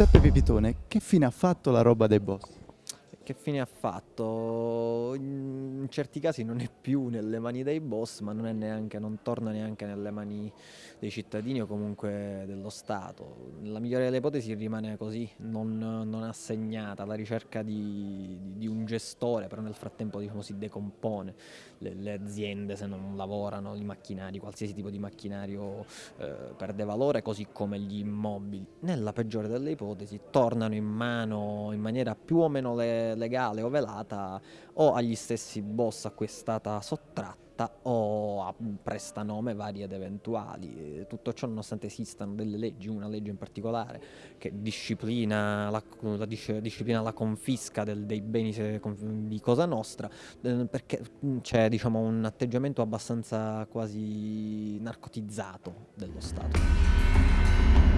Giuseppe Pipitone, che fine ha fatto la roba dei boss? Che fine ha fatto? Certi casi non è più nelle mani dei boss, ma non, è neanche, non torna neanche nelle mani dei cittadini o comunque dello Stato. Nella migliore delle ipotesi rimane così, non, non assegnata alla ricerca di, di, di, un gestore, però nel frattempo diciamo, si decompone. Le, le, aziende se non lavorano, i macchinari, qualsiasi tipo di macchinario eh, perde valore, così come gli immobili. Nella peggiore delle ipotesi tornano in mano in maniera più o meno le, legale o velata o agli stessi boss a cui è stata sottratta o a prestanome vari ed eventuali. Tutto ciò nonostante esistano delle leggi, una legge in particolare che disciplina la, la, disciplina la confisca del, dei beni di Cosa Nostra, eh, perché c'è diciamo, un atteggiamento abbastanza quasi narcotizzato dello Stato.